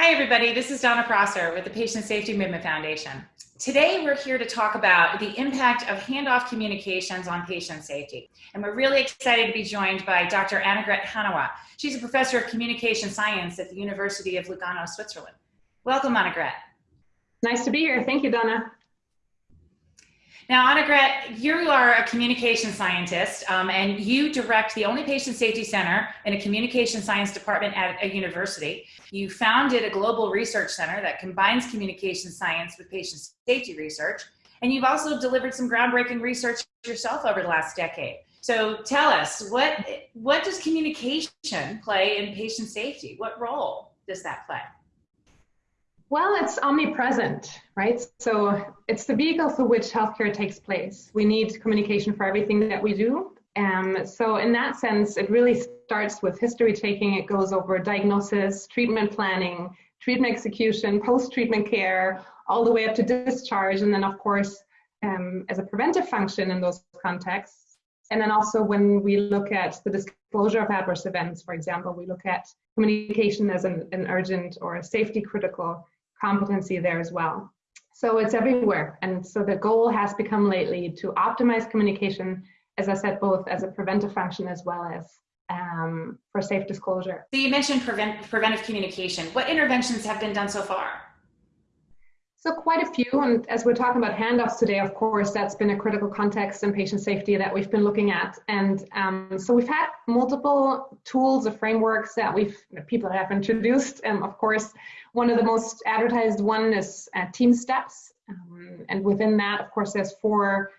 Hi, everybody. This is Donna Prosser with the Patient Safety Movement Foundation. Today, we're here to talk about the impact of handoff communications on patient safety. And we're really excited to be joined by Dr. Annegret Hannawa. She's a professor of communication science at the University of Lugano, Switzerland. Welcome, Annegret. Nice to be here. Thank you, Donna. Now, Annegret, you are a communication scientist um, and you direct the only patient safety center in a communication science department at a university. You founded a global research center that combines communication science with patient safety research. And you've also delivered some groundbreaking research yourself over the last decade. So tell us, what, what does communication play in patient safety? What role does that play? Well, it's omnipresent, right? So it's the vehicle through which healthcare takes place. We need communication for everything that we do. Um, so in that sense, it really starts with history taking. It goes over diagnosis, treatment planning, treatment execution, post-treatment care, all the way up to discharge. And then of course, um, as a preventive function in those contexts. And then also when we look at the disclosure of adverse events, for example, we look at communication as an, an urgent or a safety critical competency there as well. So it's everywhere. And so the goal has become lately to optimize communication, as I said, both as a preventive function as well as um, for safe disclosure. So you mentioned prevent, preventive communication. What interventions have been done so far? So quite a few, and as we're talking about handoffs today, of course, that's been a critical context in patient safety that we've been looking at. And um, so we've had multiple tools or frameworks that we've people have introduced. And of course, one of the most advertised one is uh, TeamSTEPPS. Um, and within that, of course, there's four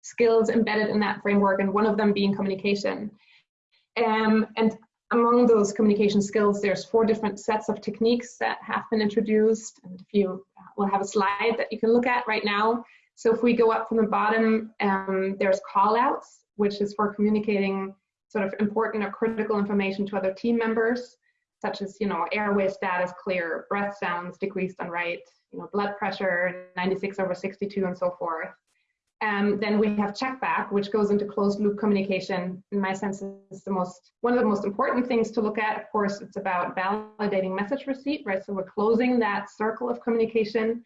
skills embedded in that framework, and one of them being communication. Um, and among those communication skills, there's four different sets of techniques that have been introduced. And if you will have a slide that you can look at right now. So if we go up from the bottom, um, there's call outs, which is for communicating sort of important or critical information to other team members, such as, you know, airway status clear, breath sounds decreased on right, you know, blood pressure 96 over 62 and so forth. Um, then we have check back, which goes into closed loop communication. In my sense, is the most one of the most important things to look at. Of course, it's about validating message receipt, right? So we're closing that circle of communication.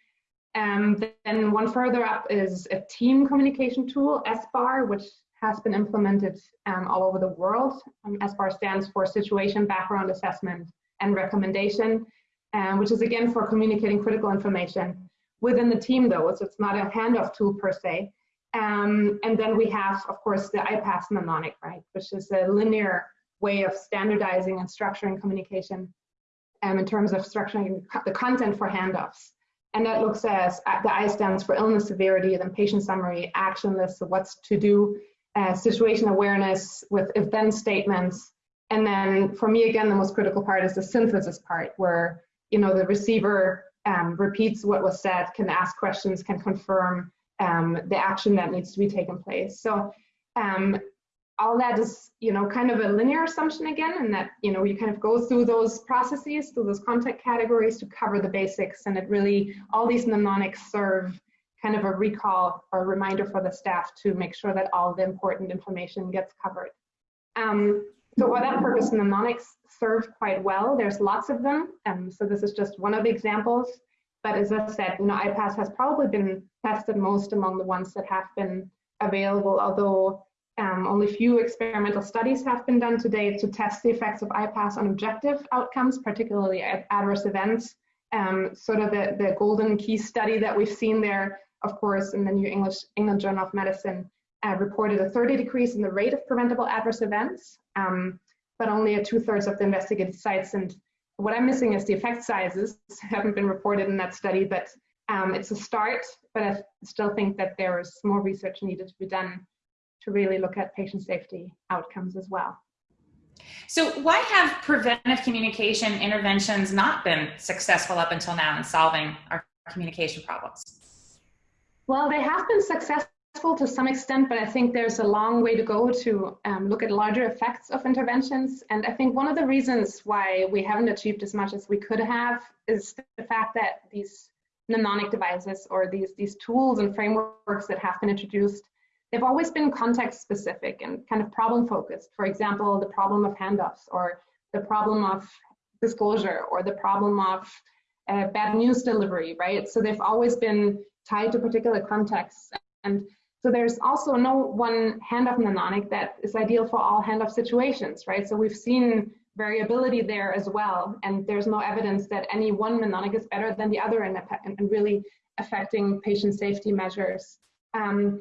Um, then one further up is a team communication tool, SBAR, which has been implemented um, all over the world. Um, SBAR stands for Situation Background Assessment and Recommendation, um, which is again for communicating critical information within the team though, so it's not a handoff tool per se. Um, and then we have, of course, the IPASS mnemonic, right, which is a linear way of standardizing and structuring communication um, in terms of structuring the content for handoffs. And that looks as the I stands for illness severity, then patient summary, action list what's to do, uh, situation awareness with if then statements. And then for me, again, the most critical part is the synthesis part where, you know, the receiver um, repeats what was said, can ask questions, can confirm, um, the action that needs to be taken place. So um, all that is, you know, kind of a linear assumption again, and that, you know, you kind of go through those processes, through those content categories to cover the basics, and it really, all these mnemonics serve kind of a recall or a reminder for the staff to make sure that all the important information gets covered. Um, so for that purpose, mnemonics serve quite well. There's lots of them. Um, so this is just one of the examples. But as I said, you know, IPASS has probably been tested most among the ones that have been available, although um, only few experimental studies have been done to date to test the effects of IPASS on objective outcomes, particularly adverse events. Um, sort of the, the golden key study that we've seen there, of course, in the New English England Journal of Medicine, uh, reported a 30 decrease in the rate of preventable adverse events, um, but only at two thirds of the investigated sites and what I'm missing is the effect sizes haven't been reported in that study, but um, it's a start, but I still think that there is more research needed to be done to really look at patient safety outcomes as well. So why have preventive communication interventions not been successful up until now in solving our communication problems? Well, they have been successful to some extent, but I think there's a long way to go to um, look at larger effects of interventions. And I think one of the reasons why we haven't achieved as much as we could have is the fact that these mnemonic devices or these, these tools and frameworks that have been introduced, they've always been context specific and kind of problem focused. For example, the problem of handoffs or the problem of disclosure or the problem of uh, bad news delivery, right? So they've always been tied to particular contexts. And so there's also no one handoff mnemonic that is ideal for all handoff situations, right? So we've seen variability there as well. And there's no evidence that any one mnemonic is better than the other in, in really affecting patient safety measures. Um,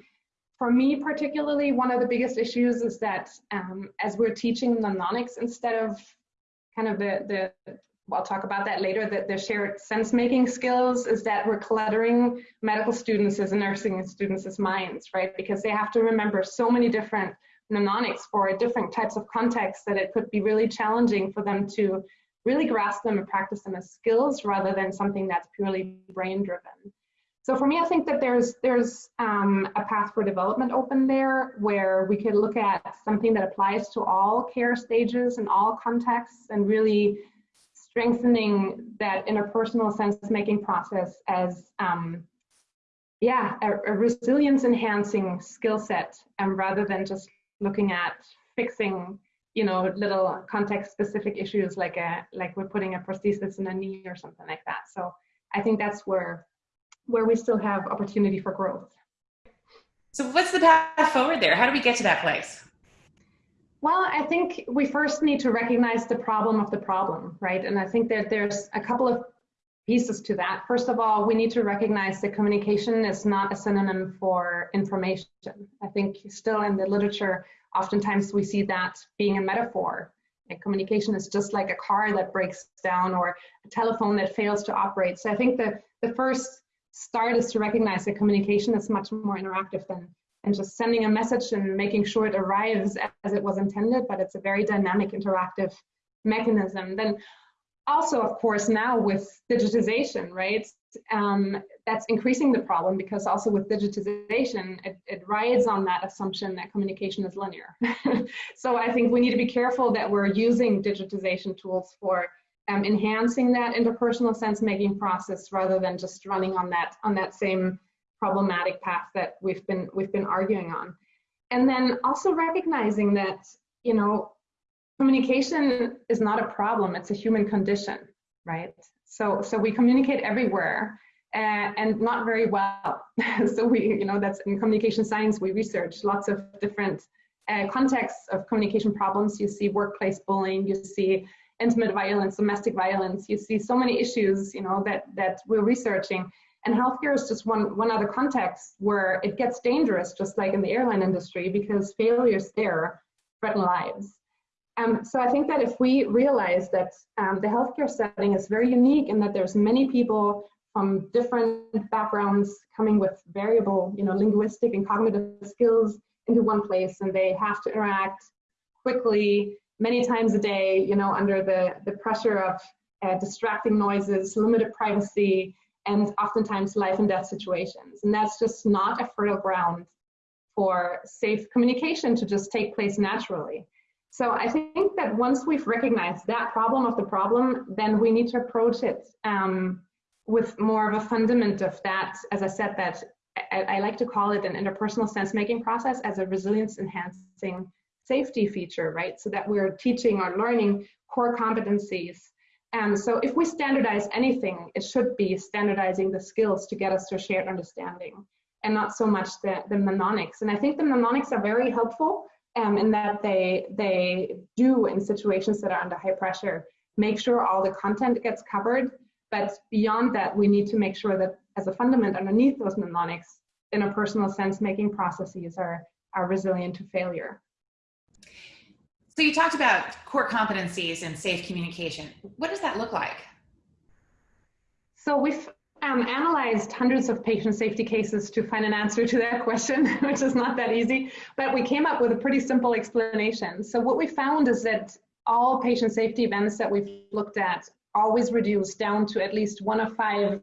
for me particularly, one of the biggest issues is that um, as we're teaching mnemonics instead of kind of the, the I'll talk about that later, that the shared sense-making skills is that we're cluttering medical students' and nursing students' minds, right? Because they have to remember so many different mnemonics for different types of contexts that it could be really challenging for them to really grasp them and practice them as skills rather than something that's purely brain driven. So for me, I think that there's there's um, a path for development open there where we could look at something that applies to all care stages and all contexts and really strengthening that interpersonal sense-making process as um, yeah, a, a resilience enhancing skill set um, rather than just looking at fixing you know little context specific issues like a like we're putting a prosthesis in a knee or something like that. So i think that's where where we still have opportunity for growth. So what's the path forward there? How do we get to that place well i think we first need to recognize the problem of the problem right and i think that there's a couple of pieces to that. First of all, we need to recognize that communication is not a synonym for information. I think still in the literature, oftentimes we see that being a metaphor. And communication is just like a car that breaks down or a telephone that fails to operate. So I think the, the first start is to recognize that communication is much more interactive than and just sending a message and making sure it arrives as it was intended, but it's a very dynamic, interactive mechanism. Then also, of course, now with digitization, right, um, that's increasing the problem because also with digitization, it, it rides on that assumption that communication is linear. so I think we need to be careful that we're using digitization tools for um, enhancing that interpersonal sense-making process rather than just running on that on that same problematic path that we've been we've been arguing on. And then also recognizing that you know communication is not a problem, it's a human condition, right? So, so we communicate everywhere uh, and not very well. so we, you know, that's in communication science, we research lots of different uh, contexts of communication problems. You see workplace bullying, you see intimate violence, domestic violence, you see so many issues, you know, that, that we're researching. And healthcare is just one, one other context where it gets dangerous, just like in the airline industry, because failures there threaten lives. Um, so I think that if we realize that um, the healthcare setting is very unique and that there's many people from different backgrounds coming with variable, you know, linguistic and cognitive skills into one place and they have to interact quickly many times a day, you know, under the, the pressure of uh, distracting noises, limited privacy, and oftentimes life and death situations. And that's just not a fertile ground for safe communication to just take place naturally. So I think that once we've recognized that problem of the problem, then we need to approach it um, with more of a fundament of that, as I said, that I, I like to call it an interpersonal sense-making process as a resilience enhancing safety feature, right? So that we're teaching or learning core competencies. And so if we standardize anything, it should be standardizing the skills to get us to a shared understanding and not so much the, the mnemonics. And I think the mnemonics are very helpful um, in that they they do in situations that are under high pressure make sure all the content gets covered but beyond that we need to make sure that as a fundament underneath those mnemonics in a personal sense making processes are are resilient to failure so you talked about core competencies and safe communication what does that look like so we've um, analyzed hundreds of patient safety cases to find an answer to that question, which is not that easy, but we came up with a pretty simple explanation. So what we found is that all patient safety events that we've looked at always reduce down to at least one of five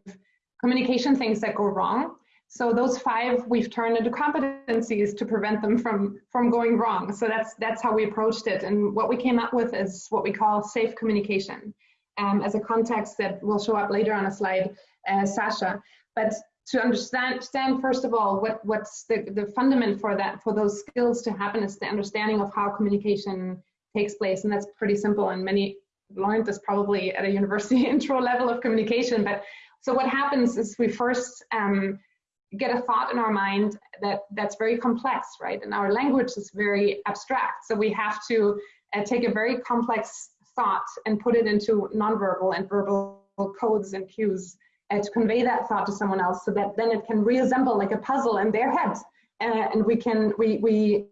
communication things that go wrong. So those five we've turned into competencies to prevent them from, from going wrong. So that's, that's how we approached it. And what we came up with is what we call safe communication um, as a context that will show up later on a slide uh, SACCIA. But to understand, understand first of all what what's the, the fundament for that for those skills to happen is the understanding of how communication takes place and that's pretty simple and many learned this probably at a university intro level of communication, but so what happens is we first um, get a thought in our mind that that's very complex, right? And our language is very abstract. So we have to uh, take a very complex thought and put it into nonverbal and verbal codes and cues uh, to convey that thought to someone else so that then it can reassemble like a puzzle in their head. Uh, and we can, we, we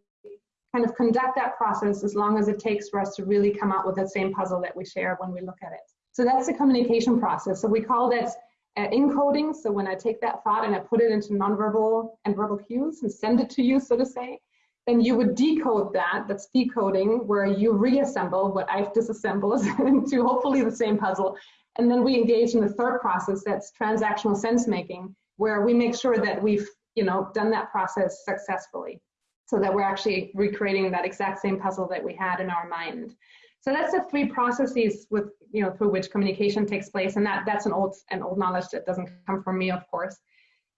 kind of conduct that process as long as it takes for us to really come out with the same puzzle that we share when we look at it. So that's the communication process. So we call that uh, encoding. So when I take that thought and I put it into nonverbal and verbal cues and send it to you, so to say, then you would decode that, that's decoding, where you reassemble what I've disassembled into hopefully the same puzzle. And then we engage in the third process, that's transactional sense making, where we make sure that we've you know, done that process successfully so that we're actually recreating that exact same puzzle that we had in our mind. So that's the three processes with, you know, through which communication takes place. And that, that's an old, an old knowledge that doesn't come from me, of course.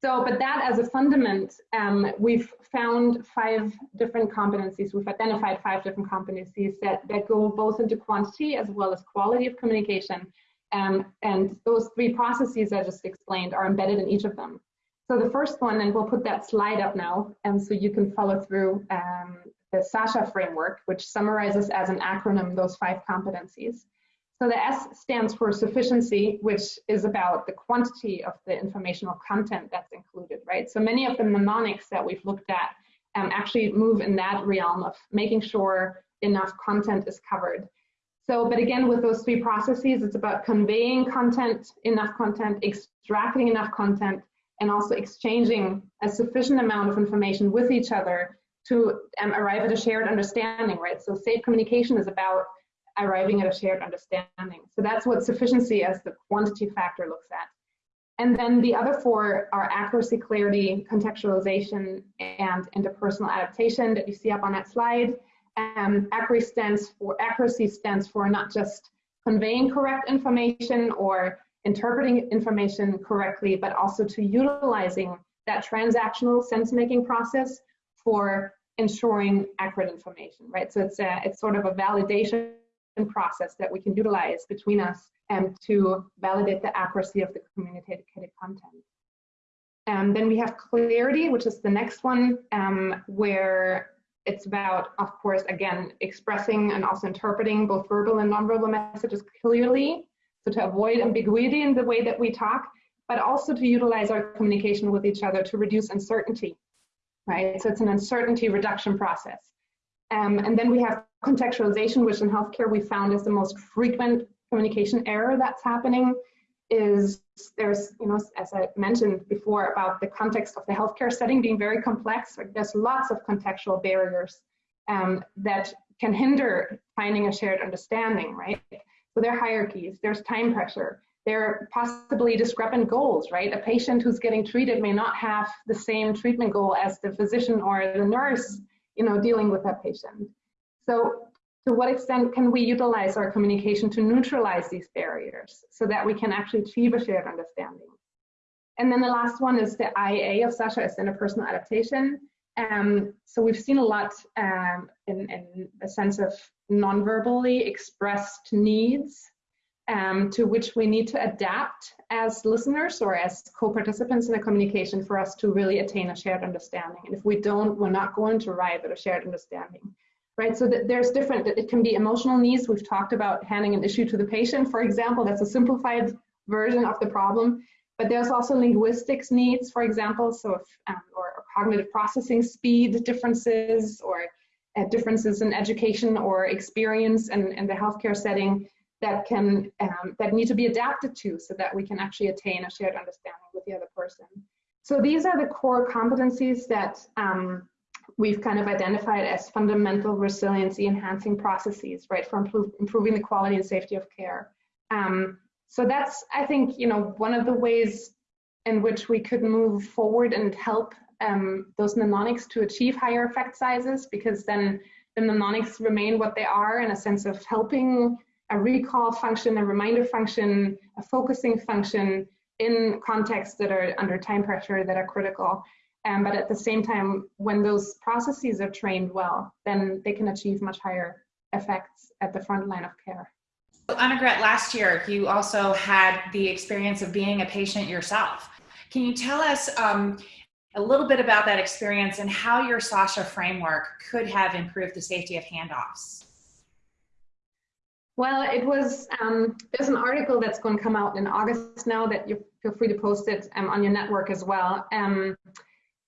So, but that as a fundament, um, we've found five different competencies. We've identified five different competencies that, that go both into quantity as well as quality of communication. Um, and those three processes I just explained are embedded in each of them. So the first one, and we'll put that slide up now, and so you can follow through um, the SACCIA framework, which summarizes as an acronym those five competencies. So the S stands for sufficiency, which is about the quantity of the informational content that's included, right? So many of the mnemonics that we've looked at um, actually move in that realm of making sure enough content is covered. So, but again, with those three processes, it's about conveying content, enough content, extracting enough content, and also exchanging a sufficient amount of information with each other to um, arrive at a shared understanding, right? So safe communication is about arriving at a shared understanding. So that's what sufficiency as the quantity factor looks at. And then the other four are accuracy, clarity, contextualization, and interpersonal adaptation that you see up on that slide. Um, accuracy stands for accuracy stands for not just conveying correct information or interpreting information correctly, but also to utilizing that transactional sense-making process for ensuring accurate information, right? So it's a, it's sort of a validation process that we can utilize between us and to validate the accuracy of the communicated content. And then we have clarity, which is the next one, um, where it's about, of course, again, expressing and also interpreting both verbal and nonverbal messages clearly. So to avoid ambiguity in the way that we talk, but also to utilize our communication with each other to reduce uncertainty right? So it's an uncertainty reduction process. Um, and then we have contextualization, which in healthcare we found is the most frequent communication error that's happening is there's, you know, as I mentioned before about the context of the healthcare setting being very complex, like there's lots of contextual barriers um, that can hinder finding a shared understanding, right? So there are hierarchies, there's time pressure, there are possibly discrepant goals, right? A patient who's getting treated may not have the same treatment goal as the physician or the nurse, you know, dealing with that patient. So to what extent can we utilize our communication to neutralize these barriers so that we can actually achieve a shared understanding? And then the last one is the IA of SACCIA is interpersonal adaptation. Um, so we've seen a lot um, in, in a sense of non-verbally expressed needs um, to which we need to adapt as listeners or as co-participants in the communication for us to really attain a shared understanding. And if we don't, we're not going to arrive at a shared understanding, right? So there's different, it can be emotional needs. We've talked about handing an issue to the patient, for example, that's a simplified version of the problem. But there's also linguistics needs, for example, so if, um, or, cognitive processing speed differences or uh, differences in education or experience in the healthcare setting that can um, that need to be adapted to so that we can actually attain a shared understanding with the other person. So these are the core competencies that um, we've kind of identified as fundamental resiliency enhancing processes, right, for improve, improving the quality and safety of care. Um, so that's, I think, you know, one of the ways in which we could move forward and help um, those mnemonics to achieve higher effect sizes, because then the mnemonics remain what they are in a sense of helping a recall function, a reminder function, a focusing function in contexts that are under time pressure that are critical. Um, but at the same time, when those processes are trained well, then they can achieve much higher effects at the front line of care. Annegret, last year you also had the experience of being a patient yourself. Can you tell us um, a little bit about that experience and how your SACCIA framework could have improved the safety of handoffs? Well, it was, um, there's an article that's going to come out in August now that you feel free to post it um, on your network as well, um,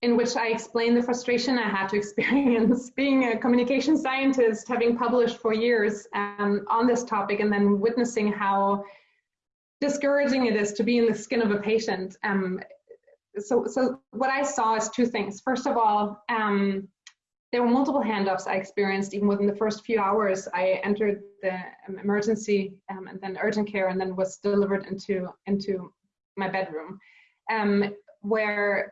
in which I explain the frustration I had to experience being a communication scientist, having published for years um, on this topic, and then witnessing how discouraging it is to be in the skin of a patient. Um, so, so what I saw is two things. First of all, um, there were multiple handoffs I experienced even within the first few hours. I entered the um, emergency um, and then urgent care and then was delivered into, into my bedroom um, where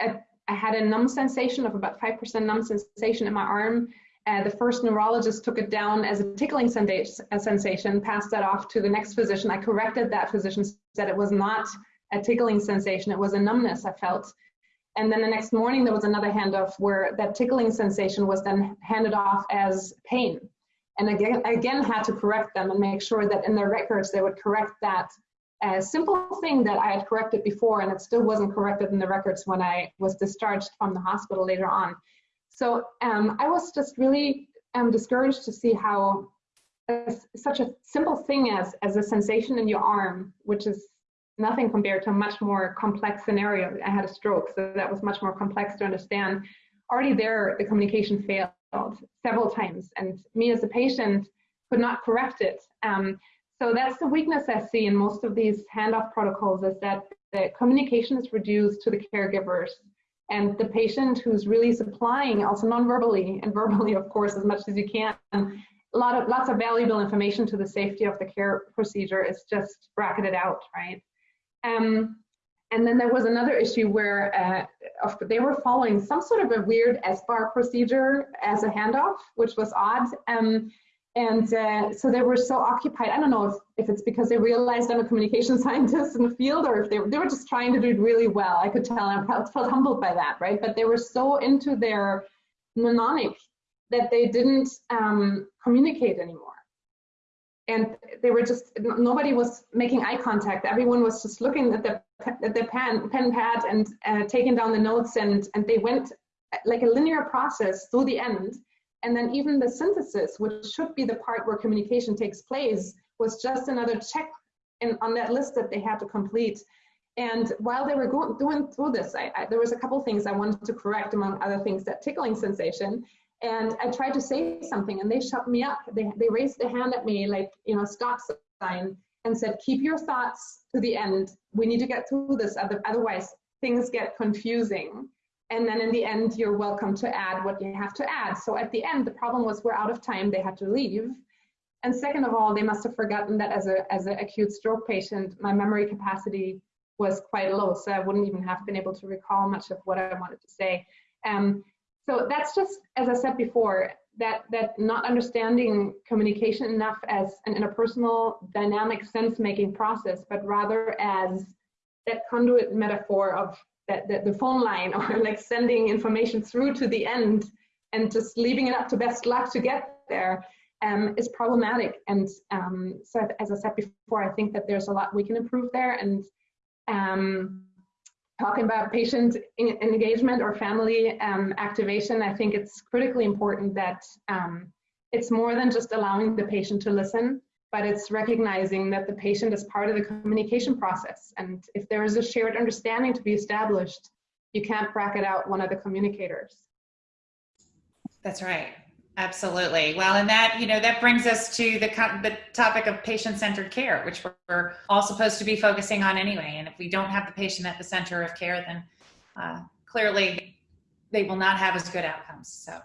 I, I, had a numb sensation of about 5% numb sensation in my arm. Uh, the first neurologist took it down as a tickling sensation, passed that off to the next physician. I corrected that physician, said it was not a tickling sensation, it was a numbness I felt. And then the next morning, there was another handoff where that tickling sensation was then handed off as pain. And again, again had to correct them and make sure that in their records they would correct that uh, simple thing that I had corrected before and it still wasn't corrected in the records when I was discharged from the hospital later on. So um, I was just really um, discouraged to see how such a simple thing as, as a sensation in your arm, which is nothing compared to a much more complex scenario. I had a stroke, so that was much more complex to understand. Already there, the communication failed several times, and me as a patient could not correct it. Um, so that's the weakness I see in most of these handoff protocols is that the communication is reduced to the caregivers and the patient who's really supplying also non-verbally and verbally, of course, as much as you can. A lot of lots of valuable information to the safety of the care procedure is just bracketed out, right? Um, and then there was another issue where uh, they were following some sort of a weird SBAR procedure as a handoff, which was odd. Um, and uh, so they were so occupied. I don't know if, if it's because they realized I'm a communication scientist in the field or if they, they were just trying to do it really well. I could tell I felt, felt humbled by that, right? But they were so into their mnemonic that they didn't um, communicate anymore and they were just nobody was making eye contact. Everyone was just looking at the at the pen pen pad and uh, taking down the notes and and they went like a linear process through the end. And then even the synthesis which should be the part where communication takes place was just another check in, on that list that they had to complete. And while they were going, going through this I, I, there was a couple things i wanted to correct among other things that tickling sensation and I tried to say something and they shut me up. They, they raised their hand at me like, you know, stop sign and said, keep your thoughts to the end. We need to get through this, otherwise things get confusing. And then in the end, you're welcome to add what you have to add. So at the end, the problem was we're out of time, they had to leave. And second of all, they must have forgotten that as a as an acute stroke patient, my memory capacity was quite low, so I wouldn't even have been able to recall much of what I wanted to say. Um, so that's just, as I said before, that, that not understanding communication enough as an interpersonal dynamic sense-making process, but rather as that conduit metaphor of that, that the phone line or like sending information through to the end and just leaving it up to best luck to get there um, is problematic. And um, so as I said before, I think that there's a lot we can improve there. And um, talking about patient engagement or family um, activation, I think it's critically important that um, it's more than just allowing the patient to listen, but it's recognizing that the patient is part of the communication process. And if there is a shared understanding to be established, you can't bracket out one of the communicators. That's right. Absolutely. Well, and that, you know, that brings us to the, the topic of patient-centered care, which we're all supposed to be focusing on anyway. And if we don't have the patient at the center of care, then uh, clearly they will not have as good outcomes. So,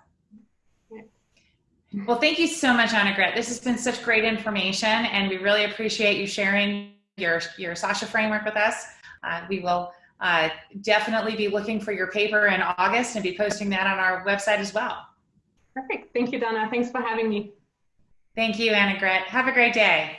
well, thank you so much, Annegret. This has been such great information, and we really appreciate you sharing your, your SACCIA framework with us. Uh, we will uh, definitely be looking for your paper in August and be posting that on our website as well. Perfect. Thank you, Donna. Thanks for having me. Thank you, Anna Annegret. Have a great day.